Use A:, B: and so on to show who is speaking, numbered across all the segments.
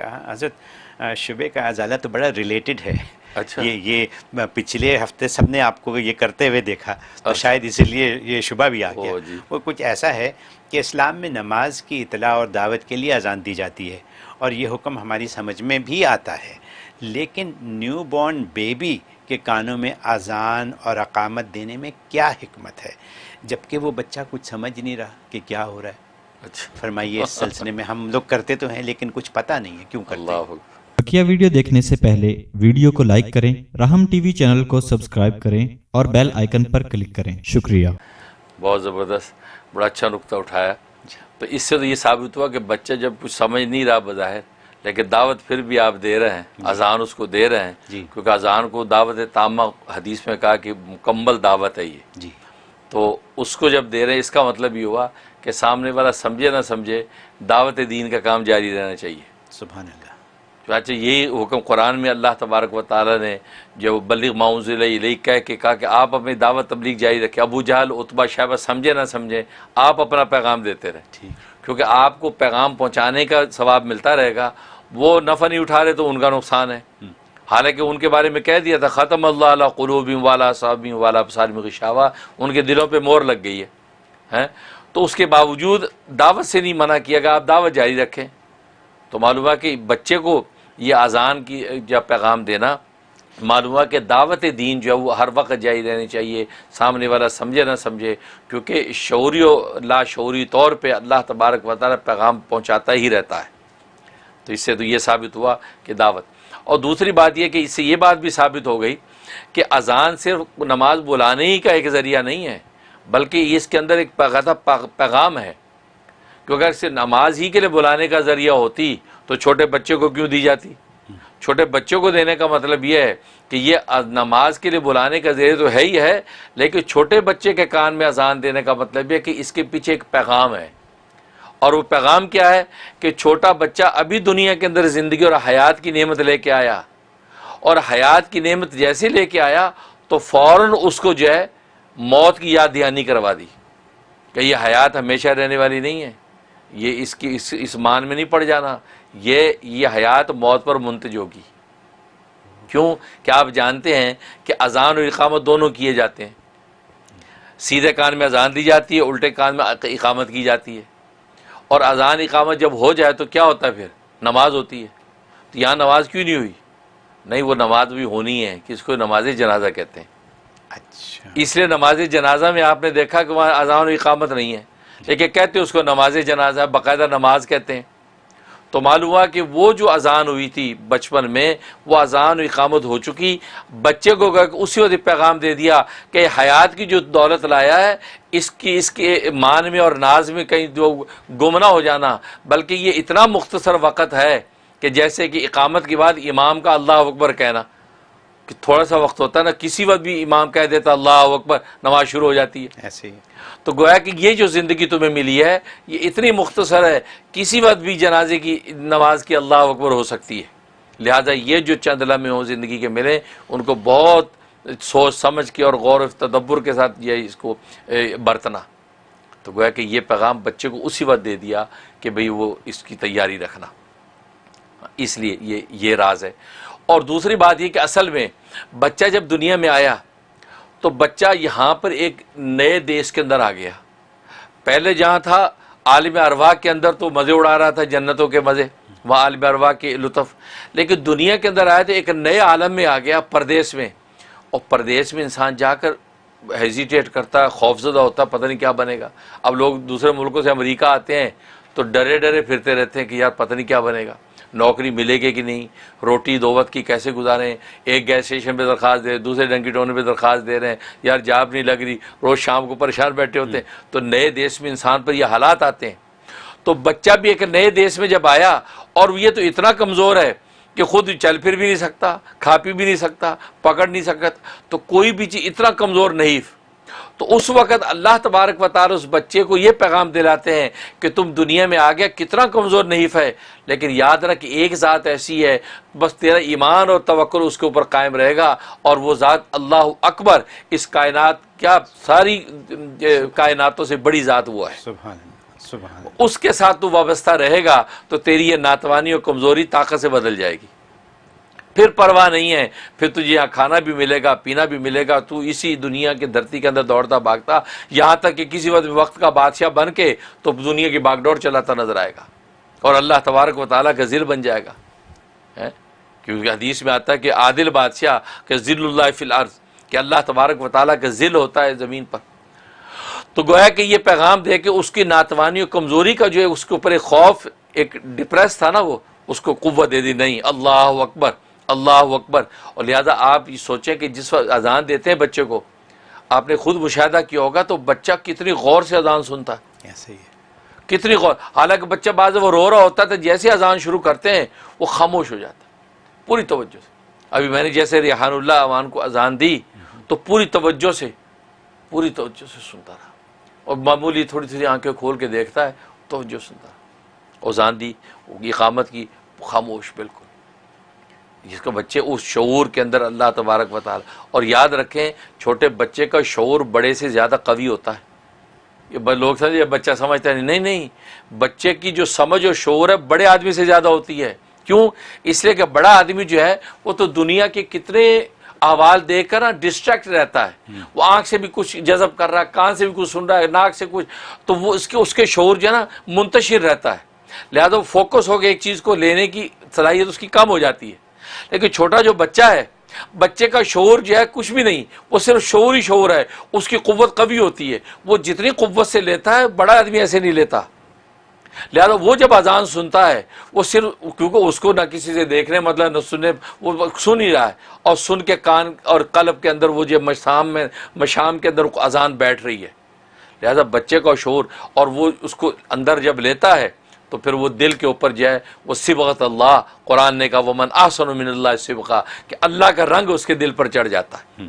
A: کہا حضرت شبے کا ازالہ تو بڑا ریلیٹڈ ہے۔
B: اچھا۔
A: یہ یہ پچھلے ہفتے سب نے آپ کو یہ کرتے ہوئے دیکھا تو شاید اسی لیے یہ شبہ بھی آ گیا۔
B: جی۔
A: وہ کچھ ایسا ہے کہ اسلام میں نماز کی اطلاع اور دعوت کے لیے اذان دی جاتی ہے اور یہ حکم ہماری سمجھ میں بھی آتا ہے۔ لیکن نیو بورن بیبی کے کانوں میں اذان اور اقامت دینے میں کیا حکمت ہے؟ جبکہ وہ بچہ کچھ سمجھ نہیں رہا کہ کیا ہو رہا ہے۔
B: اچھا۔
A: فرمائیے اس سلسلے میں ہم لوگ کرتے تو ہیں لیکن کچھ پتہ نہیں ہے کیوں کرتے ہیں؟
C: بقیہ ویڈیو دیکھنے سے پہلے ویڈیو کو لائک کریں راہم ٹی وی چینل کو سبسکرائب کریں اور بیل آئیکن پر کلک کریں۔ شکریہ۔
B: بہت زبردست بڑا اچھا نقطہ اٹھایا۔ تو اس سے تو یہ ثابت ہوا کہ بچہ جب کچھ سمجھ نہیں رہا بظاہر لیکن دعوت پھر بھی آپ دے رہے ہیں اذان اس کو دے رہے ہیں۔
A: جی۔
B: کیونکہ اذان کو دعوت تامہ حدیث میں کہا کہ مکمل دعوت ہے یہ۔
A: جی۔
B: تو اس کو جب دے رہے ہیں اس کا مطلب یہ ہوا کہ سامنے والا سمجھے نہ سمجھے دعوت دین کا کام جاری رہنا چاہیے۔
A: سبحان اللہ۔
B: چنانچہ یہی حکم قرآن میں اللہ تبارک و تعالیٰ نے جو بلغ معاوض علیہ کہہ کے کہا کہ آپ اپنی دعوت تبلیغ جاری رکھیں۔ ابو جہل اتبا شہبہ سمجھے نہ سمجھے آپ اپنا پیغام دیتے رہیں۔
A: ٹھیک۔
B: کیونکہ آپ کو پیغام پہنچانے کا ثواب ملتا رہے گا۔ وہ نفع نہیں اٹھا رہے تو ان کا نقصان ہے۔ حالانکہ ان کے بارے میں کہہ دیا تھا ختم اللہ علیہ قلوبیم والا صابیم والا بسالم غشاوہ۔ ان کے دلوں پہ مور لگ گئی ہے۔ ہیں تو اس کے باوجود دعوت سے نہیں منع کیا گیا، آپ دعوت جاری رکھیں۔ تو معلوم ہے کہ بچے کو یہ اذان کی یا پیغام دینا، معلوم ہے کہ دعوت دین جو ہے وہ ہر وقت جاری رہنی چاہیے، سامنے والا سمجھے نہ سمجھے، کیونکہ شعوری و لا شعوری طور پہ اللہ تبارک و تعالیٰ پیغام پہنچاتا ہی رہتا ہے۔ تو اس سے تو یہ ثابت ہوا کہ دعوت۔ اور دوسری بات یہ کہ اس سے یہ بات بھی ثابت ہو گئی کہ اذان صرف نماز بلانے ہی کا ایک ذریعہ نہیں ہے۔ بلکہ اس کے اندر ایک پیغام ہے کیونکہ اگر صرف نماز ہی کے لیے بلانے کا ذریعہ ہوتی تو چھوٹے بچے کو کیوں دی جاتی؟ چھوٹے بچوں کو دینے کا مطلب یہ ہے کہ یہ نماز کے لیے بلانے کا ذریعہ تو ہے ہی ہے، لیکن چھوٹے بچے کے کان میں اذان دینے کا مطلب یہ کہ اس کے پیچھے ایک پیغام ہے۔ اور وہ پیغام کیا ہے کہ چھوٹا بچہ ابھی دنیا کے اندر زندگی اور حیات کی نعمت لے کے آیا۔ اور حیات کی نعمت جیسے لے کے آیا تو فوراً اس کو جو ہے موت کی یاد دہانی کروا دی کہ یہ حیات ہمیشہ رہنے والی نہیں ہے، یہ اس کی، اس اس مان میں نہیں پڑ جانا، یہ یہ حیات موت پر منتج ہوگی۔ کیوں؟ کہ آپ جانتے ہیں کہ اذان اور اقامت دونوں کیے جاتے ہیں؟ سیدھے کان میں اذان دی جاتی ہے، الٹے کان میں اقامت کی جاتی ہے۔ اور اذان اقامت جب ہو جائے تو کیا ہوتا ہے پھر؟ نماز ہوتی ہے۔ تو یہاں نماز کیوں نہیں ہوئی؟ نہیں، وہ نماز بھی ہونی ہے کہ اس کو نماز جنازہ کہتے ہیں۔
A: اچھا۔
B: اس لیے نماز جنازہ میں آپ نے دیکھا کہ وہاں اذان و اقامت نہیں ہے۔ لیکن کہتے ہیں اس کو نماز جنازہ باقاعدہ نماز کہتے ہیں۔ تو معلوم ہوا کہ وہ جو اذان ہوئی تھی بچپن میں وہ اذان و اقامت ہو چکی۔ بچے کو اسی وقت پیغام دے دیا کہ حیات کی جو دولت لایا ہے اس کی اس کے مان میں اور ناز میں کہیں جو گمنا ہو جانا بلکہ یہ اتنا مختصر وقت ہے کہ جیسے کہ اقامت کے بعد امام کا اللہ اکبر کہنا۔ کہ تھوڑا سا وقت ہوتا ہے نا کسی وقت بھی امام کہہ دیتا اللہ اکبر نماز شروع ہو جاتی ہے۔
A: ایسے ہی۔
B: تو گویا کہ یہ جو زندگی تمہیں ملی ہے یہ اتنی مختصر ہے کسی وقت بھی جنازے کی نماز کی اللہ اکبر ہو سکتی ہے۔ لہٰذا یہ جو چند لمحے ہوں زندگی کے ملے ان کو بہت سوچ سمجھ کے اور غور و تدبر کے ساتھ یہ اس کو برتنا۔ تو گویا کہ یہ پیغام بچے کو اسی وقت دے دیا کہ بھئی وہ اس کی تیاری رکھنا۔ اس لیے یہ یہ راز ہے۔ اور دوسری بات یہ کہ اصل میں بچہ جب دنیا میں آیا تو بچہ یہاں پر ایک نئے دیش کے اندر آ گیا۔ پہلے جہاں تھا، عالم ارواح کے اندر تو مزے اڑا رہا تھا، جنتوں کے مزے، وہاں عالم ارواح کے لطف۔ لیکن دنیا کے اندر آیا تو ایک نئے عالم میں آ گیا پردیس میں۔ اور پردیس میں انسان جا کر ہیزیٹیٹ کرتا ہے خوفزدہ ہوتا ہے پتہ نہیں کیا بنے گا۔ اب لوگ دوسرے ملکوں سے امریکہ آتے ہیں تو ڈرے ڈرے پھرتے رہتے ہیں کہ یار پتہ نہیں کیا بنے گا۔ نوکری ملے گی کہ نہیں؟ روٹی دو وقت کی کیسے گزاریں؟ ایک گیس اسٹیشن پہ درخواست دے رہے دوسرے ڈنکی ٹونے پہ درخواست دے رہے ہیں۔ یار جاب نہیں لگ رہی، روز شام کو پریشان بیٹھے ہوتے ہیں۔ تو نئے دیش میں انسان پر یہ حالات آتے ہیں۔ تو بچہ بھی ایک نئے دیش میں جب آیا اور یہ تو اتنا کمزور ہے کہ خود چل پھر بھی نہیں سکتا، کھا پی بھی نہیں سکتا، پکڑ نہیں سکتا، تو کوئی بھی چیز اتنا کمزور نہیں تو اس وقت اللہ تبارک و تعالی اس بچے کو یہ پیغام دلاتے ہیں کہ تم دنیا میں آ گیا کتنا کمزور نحیف ہے لیکن یاد رکھ ایک ذات ایسی ہے بس تیرا ایمان اور توکل اس کے اوپر قائم رہے گا اور وہ ذات اللہ اکبر اس کائنات کیا ساری کائناتوں سے بڑی ذات وہ ہے۔
A: سبحان سبحان
B: اس کے ساتھ تو وابستہ رہے گا تو تیری یہ ناتوانی اور کمزوری طاقت سے بدل جائے گی۔ پھر پرواہ نہیں ہے۔ پھر تجھے یہاں کھانا بھی ملے گا، پینا بھی ملے گا، تو اسی دنیا کی دھرتی کے اندر دوڑتا بھاگتا، یہاں تک کہ کسی وقت وقت کا بادشاہ بن کے تو دنیا کی باغ دوڑ چلاتا نظر آئے گا۔ اور اللہ تبارک و تعالیٰ کا ذل بن جائے گا۔ کیونکہ حدیث میں آتا ہے کہ عادل بادشاہ کہ ذل اللہ فی الارض، کہ اللہ تبارک و تعالیٰ کا ذل ہوتا ہے زمین پر۔ تو گویا کہ یہ پیغام دے کہ اس کی ناتوانی اور کمزوری کا جو ہے، اس کے اوپر ایک خوف، ایک ڈپریس تھا نا وہ، اس کو قوت دے دی، نہیں، اللہ اکبر۔ اللہ اکبر۔ اور لہذا آپ یہ سوچیں کہ جس وقت اذان دیتے ہیں بچے کو آپ نے خود مشاہدہ کیا ہوگا تو بچہ کتنی غور سے اذان سنتا ہے۔
A: ایسے ہی ہے۔
B: کتنی غور حالانکہ بچہ بعض وہ رو رہا ہوتا تو جیسے اذان شروع کرتے ہیں وہ خاموش ہو جاتا ہے۔ پوری توجہ سے۔ ابھی میں نے جیسے ریحان اللہ امان کو اذان دی تو پوری توجہ سے پوری توجہ سے سنتا رہا۔ اور معمولی تھوڑی تھوڑی آنکھیں کھول کے دیکھتا ہے توجہ سنتا رہا۔ اذان دی اقامت کی خاموش بالکل۔ جس کو بچے اس شعور کے اندر اللہ تبارک و تعالی اور یاد رکھیں چھوٹے بچے کا شعور بڑے سے زیادہ قوی ہوتا ہے۔ یہ لوگ سمجھتے ہیں بچہ سمجھتا ہے نہیں نہیں بچے کی جو سمجھ اور شعور ہے بڑے آدمی سے زیادہ ہوتی ہے۔ کیوں؟ اس لیے کہ بڑا آدمی جو ہے وہ تو دنیا کے کتنے احوال دیکھ کر نا ڈسٹریکٹ رہتا ہے۔ وہ آنکھ سے بھی کچھ جذب کر رہا ہے کان سے بھی کچھ سن رہا ہے ناک سے کچھ۔ تو وہ اس کے اس کے شعور جو ہے نا منتشر رہتا ہے۔ لہذا وہ فوکس ہو کے ایک چیز کو لینے کی صلاحیت اس کی کم ہو جاتی ہے۔ لیکن چھوٹا جو بچہ ہے، بچے کا شعور جو ہے، کچھ بھی نہیں، وہ صرف شعور ہی شعور ہے، اس کی قوت قوی ہوتی ہے۔ وہ جتنی قوت سے لیتا ہے، بڑا آدمی ایسے نہیں لیتا۔ لہذا وہ جب اذان سنتا ہے، وہ صرف، کیونکہ اس کو نہ کسی سے دیکھنے مطلب نہ سننے، وہ سن ہی رہا ہے۔ اور سن کے کان اور قلب کے اندر وہ جو مشام میں، مشام کے اندر اذان بیٹھ رہی ہے۔ لہذا بچے کا شعور، اور وہ اس کو اندر جب لیتا ہے تو پھر وہ دل کے اوپر جو ہے وہ سبغت اللہ قرآن نے کہا وہ من آسن من اللہ سبقہ کہ اللہ کا رنگ اس کے دل پر چڑھ جاتا ہے۔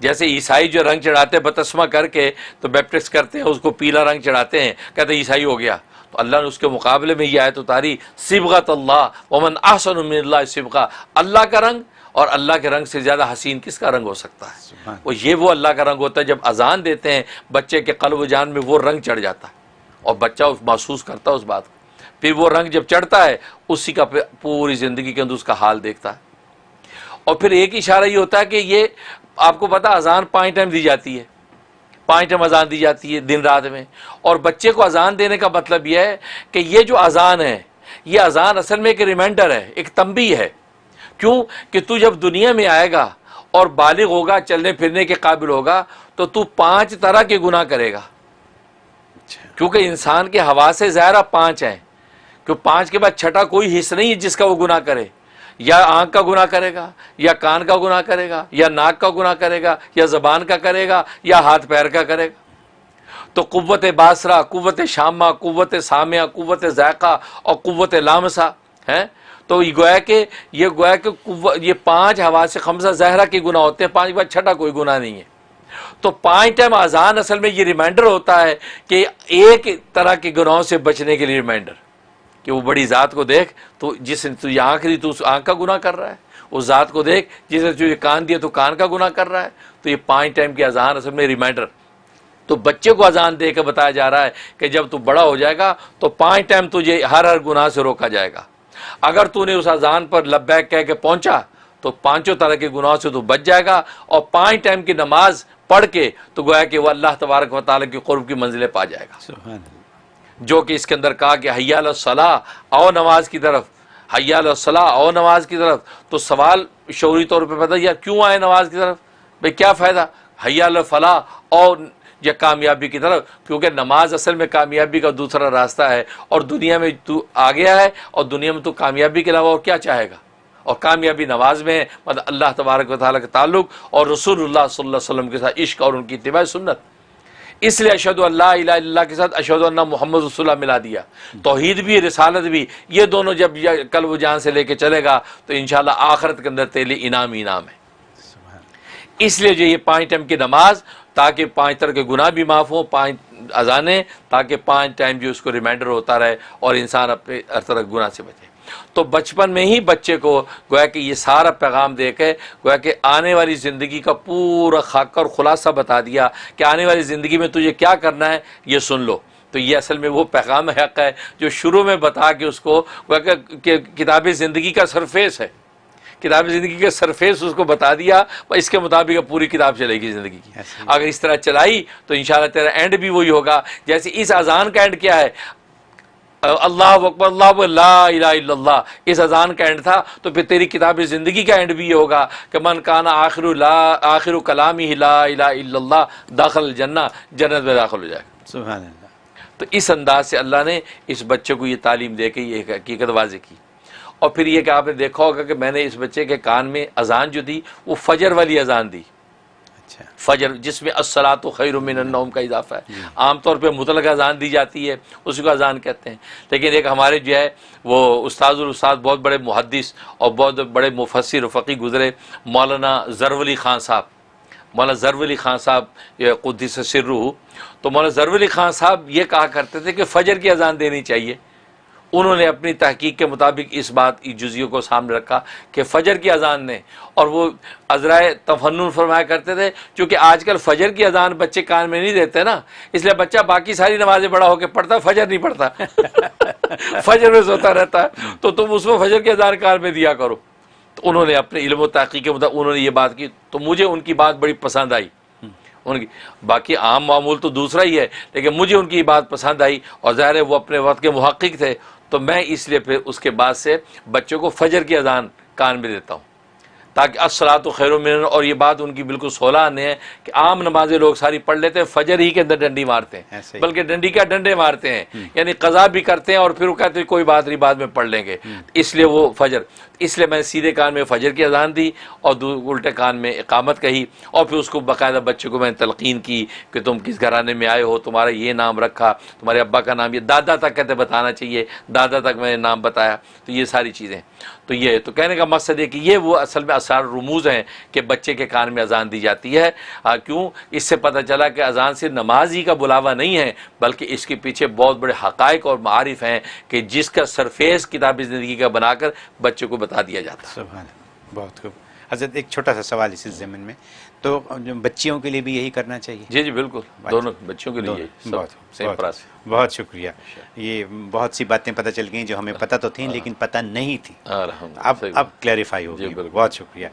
B: جیسے عیسائی جو رنگ چڑھاتے ہیں بتسمہ کر کے تو بیپٹسٹ کرتے ہیں اس کو پیلا رنگ چڑھاتے ہیں کہتے ہیں عیسائی ہو گیا۔ تو اللہ نے اس کے مقابلے میں یہ آیت اتاری سبغت اللہ ومن احسن من اللہ سبقہ اللہ کا رنگ اور اللہ کے رنگ سے زیادہ حسین کس کا رنگ ہو سکتا ہے؟ وہ یہ وہ اللہ کا رنگ ہوتا ہے جب اذان دیتے ہیں بچے کے قلب و جان میں وہ رنگ چڑھ جاتا ہے۔ اور بچہ اس محسوس کرتا ہے اس بات کو۔ پھر وہ رنگ جب چڑھتا ہے، اسی کا پوری زندگی کے اندر اس کا حال دیکھتا ہے۔ اور پھر ایک اشارہ یہ ہوتا ہے کہ یہ آپ کو پتا اذان پانچ ٹائم دی جاتی ہے۔ پانچ ٹائم اذان دی جاتی ہے دن رات میں۔ اور بچے کو اذان دینے کا مطلب یہ ہے کہ یہ جو اذان ہے، یہ اذان اصل میں ایک ریمائنڈر ہے، ایک تنبیہ ہے۔ کیوں؟ کہ تو جب دنیا میں آئے گا اور بالغ ہوگا، چلنے پھرنے کے قابل ہوگا، تو تو پانچ طرح کے گناہ کرے گا۔
A: اچھا۔
B: کیونکہ انسان کے ہوا سے ظاہرہ پانچ ہیں۔ کہ پانچ کے بعد چھٹا کوئی حصہ نہیں ہے جس کا وہ گناہ کرے۔ یا آنکھ کا گناہ کرے گا، یا کان کا گناہ کرے گا، یا ناک کا گناہ کرے گا، یا زبان کا کرے گا، یا ہاتھ پیر کا کرے گا۔ تو قوت باسرا، قوت شامہ، قوت سامیہ قوت ذائقہ اور قوت لامسا ہے تو یہ گویا کہ، یہ گویا کہ یہ پانچ ہوا سے خمسہ زہرہ کے گناہ ہوتے ہیں، پانچ کے بعد چھٹا کوئی گناہ نہیں ہے۔ تو پانچ ٹائم اذان اصل میں یہ ریمائنڈر ہوتا ہے کہ ایک طرح کے گناہوں سے بچنے کے لیے ریمائنڈر کہ وہ بڑی ذات کو دیکھ، تو جس نے تجھے آنکھ دی، تو اس آنکھ کا گناہ کر رہا ہے۔ اس ذات کو دیکھ، جس نے تجھے کان دیا، تو کان کا گناہ کر رہا ہے۔ تو یہ پانچ ٹائم کی اذان اصل میں ریمائنڈر۔ تو بچے کو اذان دے کے بتایا جا رہا ہے کہ جب تو بڑا ہو جائے گا، تو پانچ ٹائم تجھے ہر ہر گناہ سے روکا جائے گا۔ اگر تو نے اس اذان پر لبیک کہہ کے پہنچا، تو پانچوں طرح کے گناہوں سے تو بچ جائے گا۔ اور پانچ ٹائم کی نماز پڑھ کے تو گویا کہ وہ اللہ تبارک و تعالیٰ کی قرب کی منزلیں پا جائے گا۔
A: سبحان
B: جو کہ اس کے اندر کہا کہ حیال الصلاح او نماز کی طرف۔ حیال الصلاح او نماز کی طرف۔ تو سوال شعوری طور پہ پتہ یار کیوں آئے نماز کی طرف؟ بھئی کیا فائدہ؟ حیال الفلاح اور یا کامیابی کی طرف۔ کیونکہ نماز اصل میں کامیابی کا دوسرا راستہ ہے۔ اور دنیا میں تو آ گیا ہے اور دنیا میں تو کامیابی کے علاوہ اور کیا چاہے گا؟ اور کامیابی نماز میں ہے مطلب اللہ تبارک و تعالیٰ کا تعلق اور رسول اللہ صلی اللہ علیہ وسلم کے ساتھ عشق اور ان کی اتباع سنت۔ اس لیے اشد اللہ الہ الا اللہ کے ساتھ اشد اللہ محمد رسول اللہ ملا دیا۔ توحید بھی رسالت بھی یہ دونوں جب کل وہ جان سے لے کے چلے گا تو انشاءاللہ آخرت کے اندر تیلی انعام انعام ہے۔ اس لیے جو یہ پانچ ٹائم کی نماز تاکہ پانچ طرح کے گناہ بھی معاف ہوں پانچ اذانیں تاکہ پانچ ٹائم جو اس کو ریمائنڈر ہوتا رہے اور انسان اپنے ہر طرح گناہ سے بچے۔ تو بچپن میں ہی بچے کو گویا کہ یہ سارا پیغام دے کے گویا کہ آنے والی زندگی کا پورا خاکہ اور خلاصہ بتا دیا کہ آنے والی زندگی میں تجھے کیا کرنا ہے یہ سن لو۔ تو یہ اصل میں وہ پیغام حق ہے جو شروع میں بتا کے اس کو وہ کہ- کتاب زندگی کا سرفیس ہے۔ کتاب زندگی کا سرفیس اس کو بتا دیا اس کے مطابق اب پوری کتاب چلے گی زندگی کی۔ اگر اس طرح چلائی تو انشاءاللہ تیرا اینڈ بھی وہی ہوگا۔ جیسے اس اذان کا اینڈ کیا ہے اللہ اکبر اللہ اکبر، لا الہ الا اللہ۔ اس اذان کا اینڈ تھا تو پھر تیری کتاب زندگی کا اینڈ بھی یہ ہوگا کہ من کانا آخر لا آخر کلامی لا الہ الا اللہ داخل جنہ جنت میں داخل ہو جائے۔ گا
A: سبحان اللہ
B: تو اس انداز سے اللہ نے اس بچے کو یہ تعلیم دے کے یہ حقیقت واضح کی۔ اور پھر یہ کہ آپ نے دیکھا ہوگا کہ میں نے اس بچے کے کان میں اذان جو دی وہ فجر والی اذان دی۔ فجر جس میں السلاۃ و خیر من النوم کا اضافہ ہے۔ عام طور پہ مطلق اذان دی جاتی ہے اسی کو اذان کہتے ہیں۔ لیکن ایک ہمارے جو ہے وہ استاد الاستاد بہت بڑے محدث اور بہت بڑے مفسر و فقی گزرے مولانا ضرور علی خان صاحب۔ مولانا ضرور علی خان صاحب یہ قدس سرو تو مولانا ضرور علی خان صاحب یہ کہا کرتے تھے کہ فجر کی اذان دینی چاہیے۔ انہوں نے اپنی تحقیق کے مطابق اس بات جزیوں کو سامنے رکھا کہ فجر کی اذان نے، اور وہ عذرائے تفنن فرمایا کرتے تھے، چونکہ آج کل فجر کی اذان بچے کان میں نہیں دیتے نا، اس لیے بچہ باقی ساری نمازیں بڑا ہو کے پڑھتا، فجر نہیں پڑھتا۔ فجر میں سوتا رہتا ہے تو تم اس میں فجر کی اذان کان میں دیا کرو۔ تو انہوں نے اپنے علم و تحقیق کے مطابق انہوں نے یہ بات کی، تو مجھے ان کی بات بڑی پسند آئی۔ ان کی، باقی عام معمول تو دوسرا ہی ہے، لیکن مجھے ان کی بات پسند آئی، اور ظاہر ہے وہ اپنے وقت کے محقق تھے۔ تو میں اس لیے پھر اس کے بعد سے بچوں کو فجر کی اذان کان میں دیتا ہوں۔ تاکہ اصلاۃ و خیر و من اور یہ بات ان کی بالکل سولہ آنے ہے کہ عام نمازیں لوگ ساری پڑھ لیتے ہیں فجر ہی کے اندر ڈنڈی مارتے ہیں۔ بلکہ ڈنڈی کا ڈنڈے مارتے ہیں یعنی قضا بھی کرتے ہیں اور پھر وہ کہتے ہیں کوئی بات نہیں بعد میں پڑھ لیں گے۔ اس لیے وہ فجر۔ اس لیے میں نے سیدھے کان میں فجر کی اذان دی اور الٹے کان میں اقامت کہی اور پھر اس کو باقاعدہ بچے کو میں نے تلقین کی کہ تم کس گھرانے میں آئے ہو، تمہارا یہ نام رکھا، تمہارے ابا کا نام، یہ دادا تک کہتے بتانا چاہیے، دادا تک میں نے نام بتایا، تو یہ ساری چیزیں۔ تو یہ، تو کہنے کا مقصد ہے کہ یہ وہ اصل میں اسرار رموز ہیں کہ بچے کے کان میں اذان دی جاتی ہے۔ کیوں؟ اس سے پتہ چلا کہ اذان صرف نماز ہی کا بلاوا نہیں ہے، بلکہ اس کے پیچھے بہت بڑے حقائق اور معارف ہیں کہ جس کا سرفیس کتاب زندگی کا بنا کر بچے کو بتا دیا جاتا۔
A: سبحان بہت خوب۔ حضرت ایک چھوٹا سا سوال اسی ضمن میں۔ تو بچیوں کے لیے بھی یہی کرنا چاہیے؟
B: جی جی بالکل۔ دونوں بچوں کے لیے
A: بہت بہت- بہت شکریہ۔ یہ بہت سی باتیں پتہ چل گئیں جو ہمیں پتہ تو تھیں لیکن پتہ نہیں تھی اب اب کلیریفائی ہو
B: جی،
A: گئی۔ بہت شکریہ۔